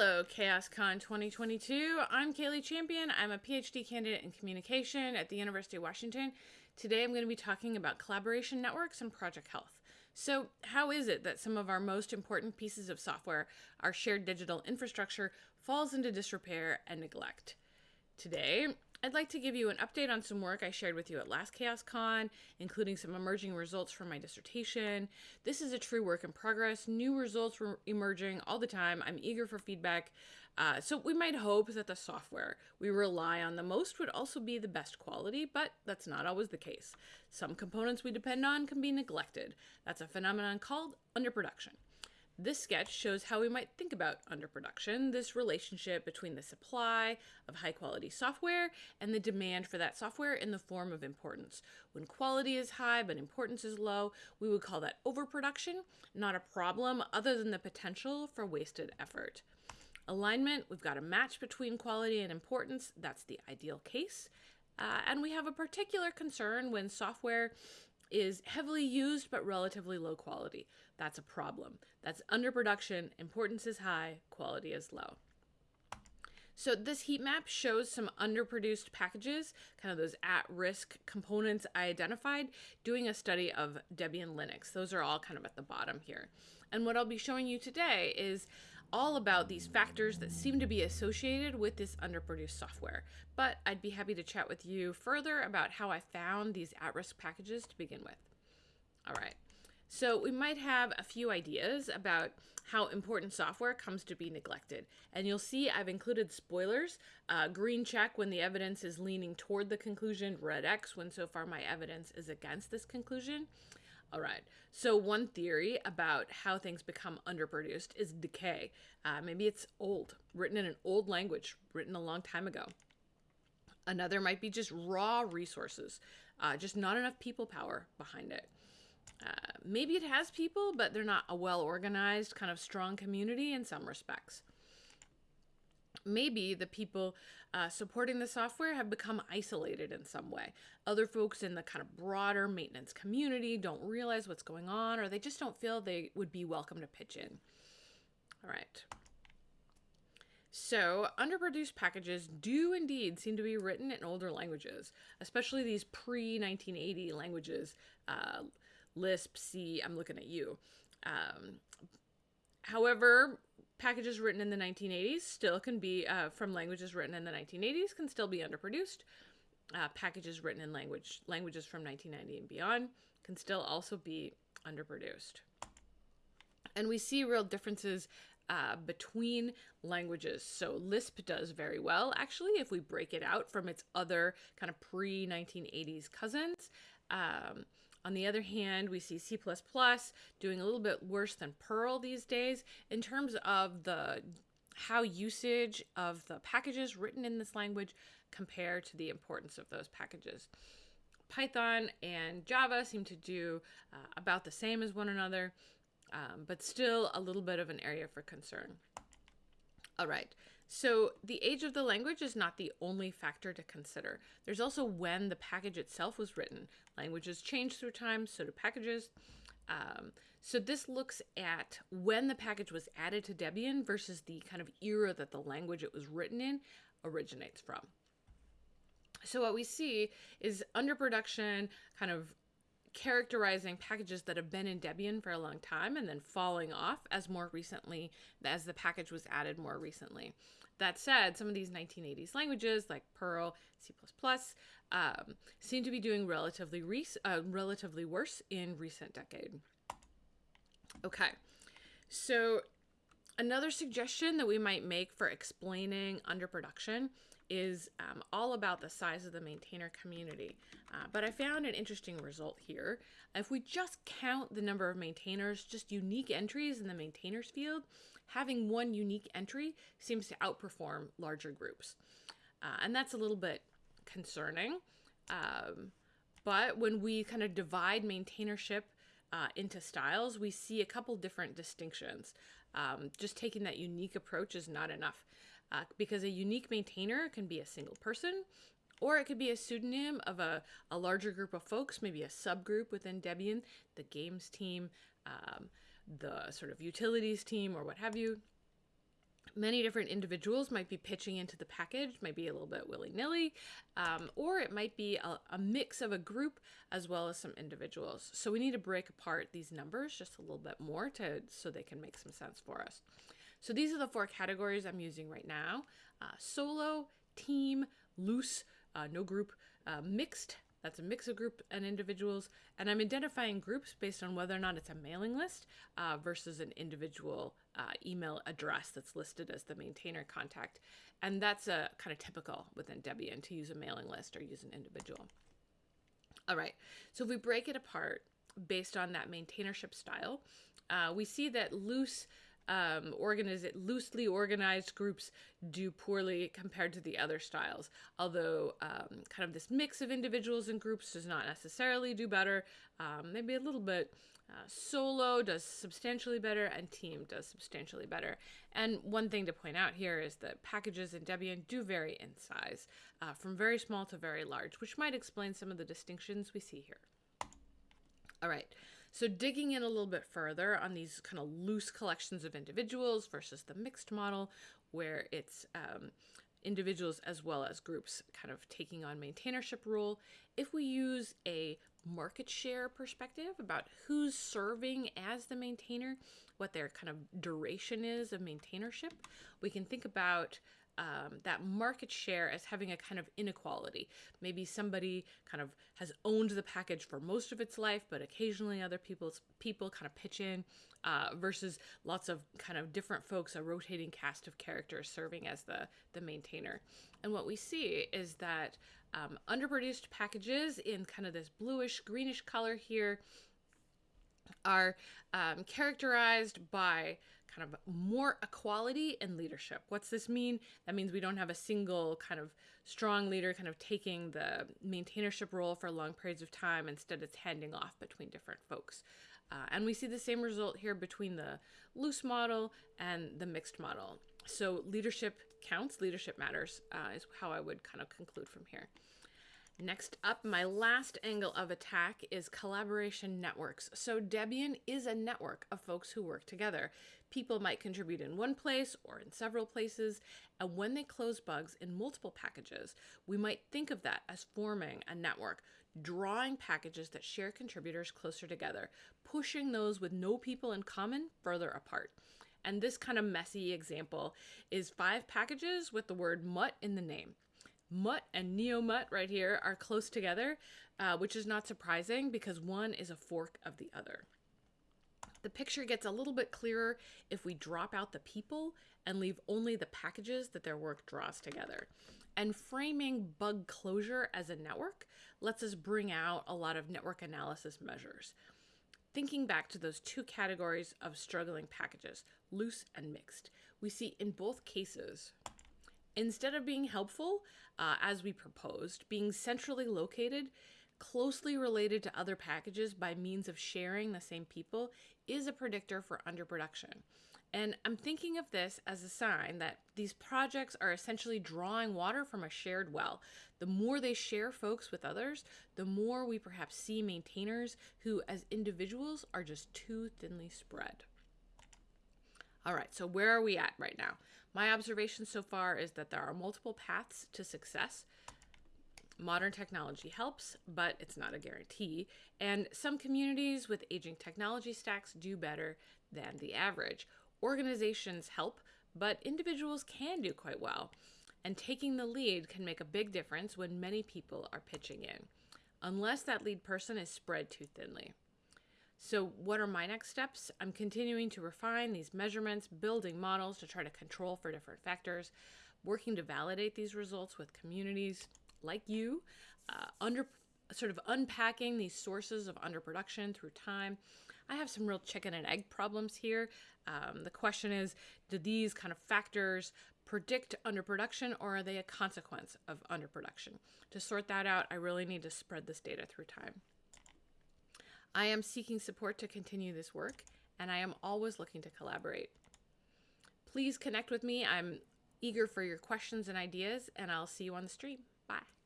Hello, CHAOSScon 2022. I'm Kaylee Champion. I'm a PhD candidate in communication at the University of Washington. Today I'm going to be talking about collaboration networks and project health. So, how is it that some of our most important pieces of software, our shared digital infrastructure, falls into disrepair and neglect? Today, I'd like to give you an update on some work I shared with you at last CHAOSScon, including some emerging results from my dissertation. This is a true work in progress. New results were emerging all the time. I'm eager for feedback. Uh, so we might hope that the software we rely on the most would also be the best quality, but that's not always the case. Some components we depend on can be neglected. That's a phenomenon called underproduction. This sketch shows how we might think about underproduction, this relationship between the supply of high quality software and the demand for that software in the form of importance. When quality is high but importance is low, we would call that overproduction, not a problem other than the potential for wasted effort. Alignment, we've got a match between quality and importance. That's the ideal case. Uh, and we have a particular concern when software is heavily used but relatively low quality. That's a problem. That's underproduction, importance is high, quality is low. So this heat map shows some underproduced packages, kind of those at-risk components I identified, doing a study of Debian Linux. Those are all kind of at the bottom here. And what I'll be showing you today is all about these factors that seem to be associated with this underproduced software. But I'd be happy to chat with you further about how I found these at-risk packages to begin with. All right. So we might have a few ideas about how important software comes to be neglected. And you'll see I've included spoilers, uh, green check when the evidence is leaning toward the conclusion, red X when so far my evidence is against this conclusion. All right. So one theory about how things become underproduced is decay. Uh, maybe it's old, written in an old language, written a long time ago. Another might be just raw resources, uh, just not enough people power behind it. Uh, maybe it has people, but they're not a well organized, kind of strong community in some respects maybe the people uh, supporting the software have become isolated in some way. Other folks in the kind of broader maintenance community don't realize what's going on, or they just don't feel they would be welcome to pitch in. All right. So, underproduced packages do indeed seem to be written in older languages, especially these pre 1980 languages, uh, Lisp, C, I'm looking at you. Um, however, packages written in the 1980s still can be uh, from languages written in the 1980s can still be underproduced. Uh, packages written in language languages from 1990 and beyond can still also be underproduced. And we see real differences uh, between languages. So Lisp does very well, actually, if we break it out from its other kind of pre 1980s cousins. Um, on the other hand, we see C++ doing a little bit worse than Perl these days in terms of the how usage of the packages written in this language compare to the importance of those packages. Python and Java seem to do uh, about the same as one another, um, but still a little bit of an area for concern. All right, so the age of the language is not the only factor to consider. There's also when the package itself was written. Languages change through time, so do packages. Um, so this looks at when the package was added to Debian versus the kind of era that the language it was written in originates from. So what we see is underproduction kind of characterizing packages that have been in Debian for a long time and then falling off as more recently, as the package was added more recently. That said, some of these 1980s languages like Perl, C++, um, seem to be doing relatively, uh, relatively worse in recent decade. Okay, so Another suggestion that we might make for explaining underproduction is um, all about the size of the maintainer community. Uh, but I found an interesting result here. If we just count the number of maintainers, just unique entries in the maintainers field, having one unique entry seems to outperform larger groups. Uh, and that's a little bit concerning. Um, but when we kind of divide maintainership uh, into styles, we see a couple different distinctions. Um, just taking that unique approach is not enough uh, because a unique maintainer can be a single person or it could be a pseudonym of a, a larger group of folks, maybe a subgroup within Debian, the games team, um, the sort of utilities team, or what have you. many different individuals might be pitching into the package, might be a little bit willy nilly, um, or it might be a, a, mix of a group as well as some individuals. So we need to break apart these numbers just a little bit more to so they can make some sense for us. So these are the four categories I'm using right now: uh, solo, team, loose, uh, no group, uh, mixed, that's a mix of group and individuals. And I'm identifying groups based on whether or not it's a mailing list uh, versus an individual uh, email address that's listed as the maintainer contact. And that's a kind of typical within Debian to use a mailing list or use an individual. All right, so if we break it apart based on that maintainership style, uh, we see that loose um, loosely organized groups do poorly compared to the other styles. Although um, kind of this mix of individuals and groups does not necessarily do better. Um, maybe a little bit. Uh, solo does substantially better and team does substantially better. And one thing to point out here is that packages in Debian do vary in size, uh, from very small to very large, which might explain some of the distinctions we see here. All right, so digging in a little bit further on these kind of loose collections of individuals versus the mixed model, where it's um, individuals as well as groups kind of taking on maintainership role. If we use a market share perspective about who's serving as the maintainer, what their kind of duration is of maintainership, we can think about um, that market share as having a kind of inequality. Maybe somebody kind of has owned the package for most of its life, but occasionally other people's people kind of pitch in, uh, versus lots of kind of different folks, a rotating cast of characters serving as the the maintainer. And what we see is that um, underproduced packages in kind of this bluish greenish color here are um, characterized by kind of more equality and leadership. What's this mean? That means we don't have a single kind of strong leader kind of taking the maintainership role for long periods of time. Instead, it's handing off between different folks. Uh, and we see the same result here between the loose model and the mixed model. So leadership counts, leadership matters, uh, is how I would kind of conclude from here. Next up, my last angle of attack is collaboration networks. So Debian is a network of folks who work together. People might contribute in one place or in several places, and when they close bugs in multiple packages, we might think of that as forming a network, drawing packages that share contributors closer together, pushing those with no people in common further apart. And this kind of messy example is five packages with the word mutt in the name. Mutt and NeoMutt right here are close together, uh, which is not surprising because one is a fork of the other. The picture gets a little bit clearer if we drop out the people and leave only the packages that their work draws together. And framing bug closure as a network lets us bring out a lot of network analysis measures. Thinking back to those two categories of struggling packages, loose and mixed, we see in both cases Instead of being helpful, uh, as we proposed, being centrally located, closely related to other packages by means of sharing the same people is a predictor for underproduction. And I'm thinking of this as a sign that these projects are essentially drawing water from a shared well. The more they share folks with others, the more we perhaps see maintainers who, as individuals, are just too thinly spread. All right, so where are we at right now? My observation so far is that there are multiple paths to success. Modern technology helps, but it's not a guarantee. And some communities with aging technology stacks do better than the average. Organizations help, but individuals can do quite well. And taking the lead can make a big difference when many people are pitching in, unless that lead person is spread too thinly. So what are my next steps? I'm continuing to refine these measurements, building models to try to control for different factors, working to validate these results with communities like you, uh, under sort of unpacking these sources of underproduction through time. I have some real chicken and egg problems here. Um, the question is, do these kind of factors predict underproduction or are they a consequence of underproduction? To sort that out, I really need to spread this data through time. I am seeking support to continue this work, and I am always looking to collaborate. Please connect with me. I'm eager for your questions and ideas, and I'll see you on the stream. Bye.